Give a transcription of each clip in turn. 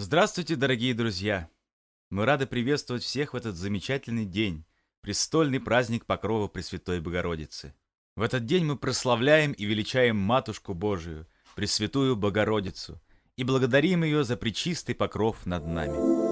Здравствуйте, дорогие друзья! Мы рады приветствовать всех в этот замечательный день, престольный праздник Покрова Пресвятой Богородицы. В этот день мы прославляем и величаем Матушку Божию, Пресвятую Богородицу, и благодарим ее за причистый покров над нами.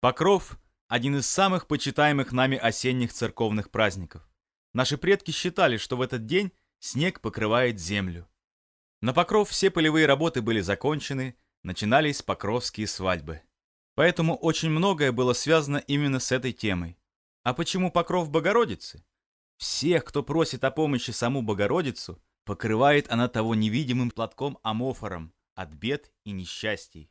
Покров – один из самых почитаемых нами осенних церковных праздников. Наши предки считали, что в этот день снег покрывает землю. На Покров все полевые работы были закончены, начинались покровские свадьбы. Поэтому очень многое было связано именно с этой темой. А почему Покров Богородицы? Всех, кто просит о помощи саму Богородицу, покрывает она того невидимым платком-амофором от бед и несчастий.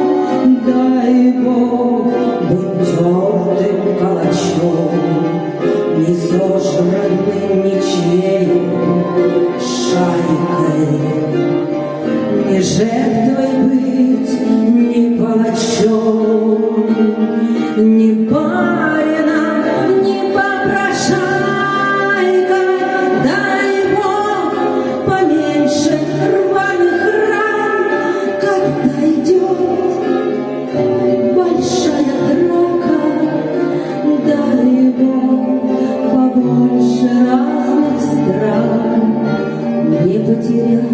Дай Бог, будь твердым калачом, Не сожранным ничьей шайкой, Не жертвой быть, не палачом, не барином, не попрошайкой. Дай Бог, поменьше рваной тысячи разных стран, не потеряв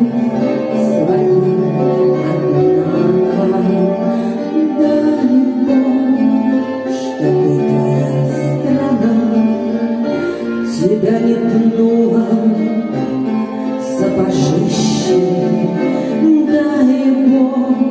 тебя не пнуло сапожище, дай Бог.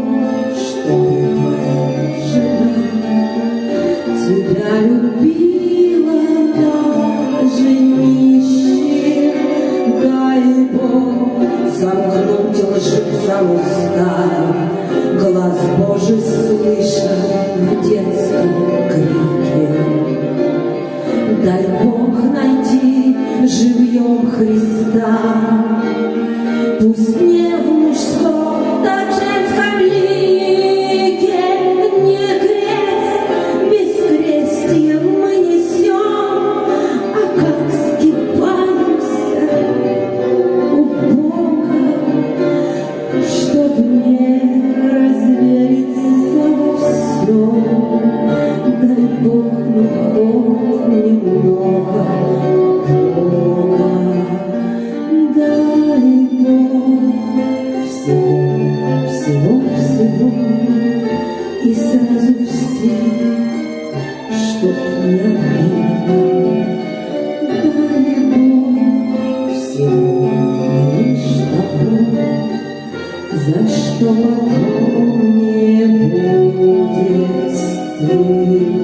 За что потом не будет стыдно.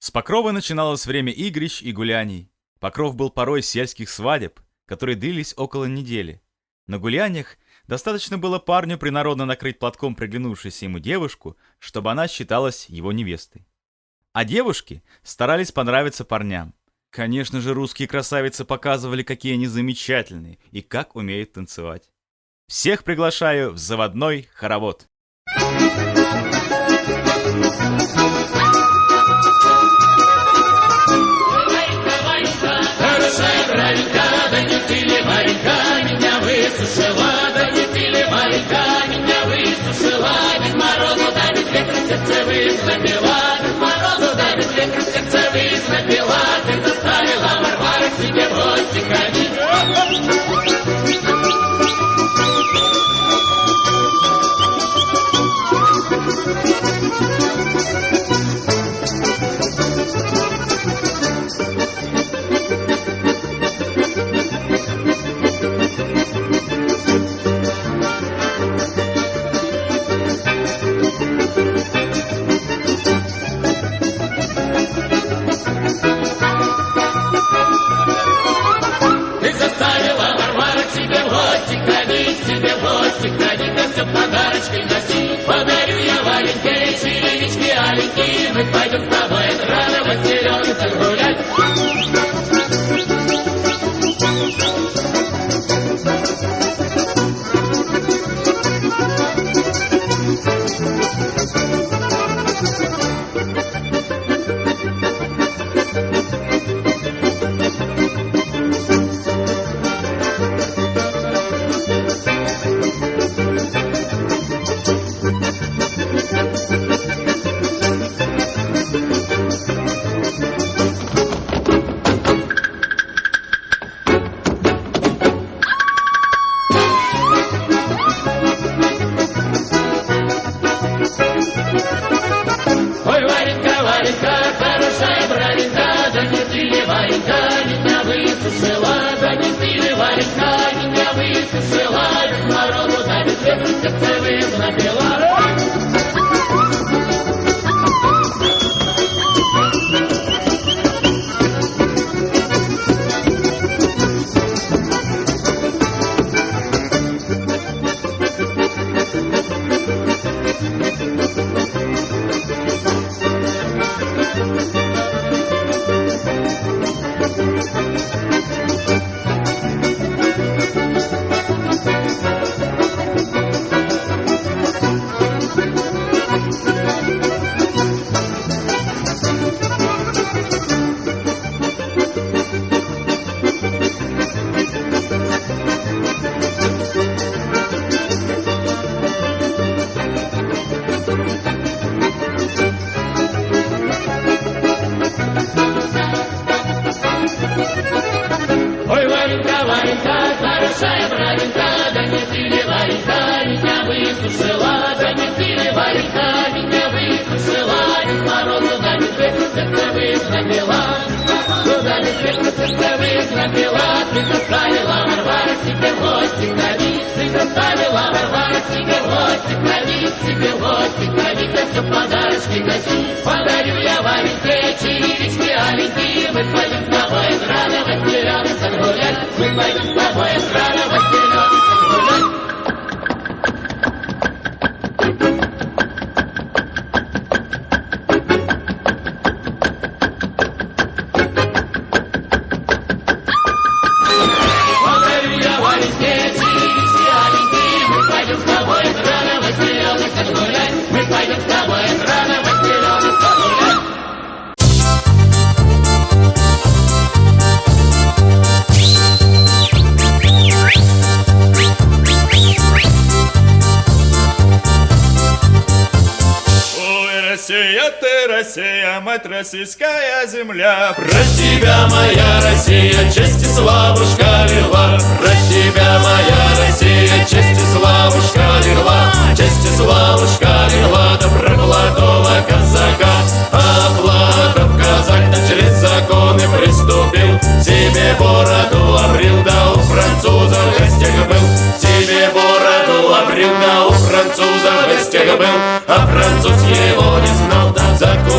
С Покрова начиналось время игрищ и гуляний. Покров был порой сельских свадеб, которые длились около недели. На гуляниях достаточно было парню принародно накрыть платком приглянувшуюся ему девушку, чтобы она считалась его невестой. А девушки старались понравиться парням. Конечно же, русские красавицы показывали, какие они замечательные и как умеют танцевать. Всех приглашаю в заводной хоровод. Ты Варенька, меня высушила, да без ветра, сердце напила, Куда беспечно сердцевых напила, Ты заставила Варвара себе гости ходить, Ты заставила Варвара себе гости ходить, Себе гости ходить, да все подарочки носить. Подарю я Вареньке черевички аленькие, Мы пойдем с тобой радовать зеленый сад гулять, Мы пойдем Ты Россия, мать российская земля. Про тебя, моя Россия, честь и славушка лила. Про тебя, моя Россия, честь и славушка лила. Честь и славушка лила, да про молодого казака. А Платов казак да через законы приступил. Себе бороду обрил, да у француза в гостях был. Себе бороду обрил, да у француза в гостях был. А француз его не знал,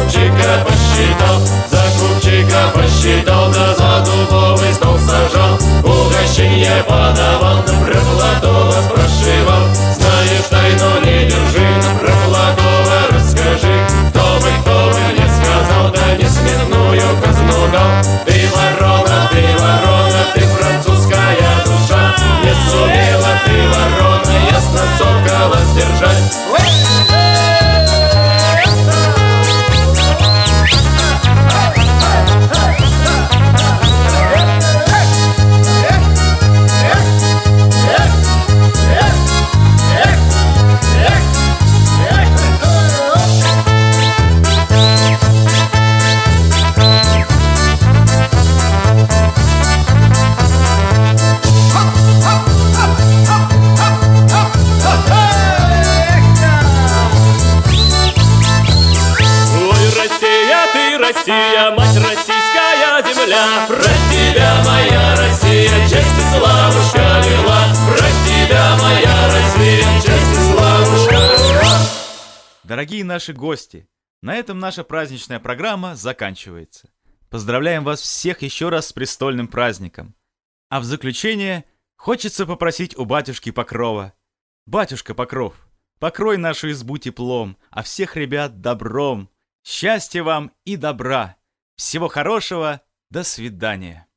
купчика посчитал. За купчика посчитал, да за дубовый стол сажал. Угощение подавал, Дорогие наши гости, на этом наша праздничная программа заканчивается. Поздравляем вас всех еще раз с престольным праздником. А в заключение хочется попросить у батюшки Покрова. Батюшка Покров, покрой нашу избу теплом, а всех ребят добром. Счастья вам и добра. Всего хорошего. До свидания.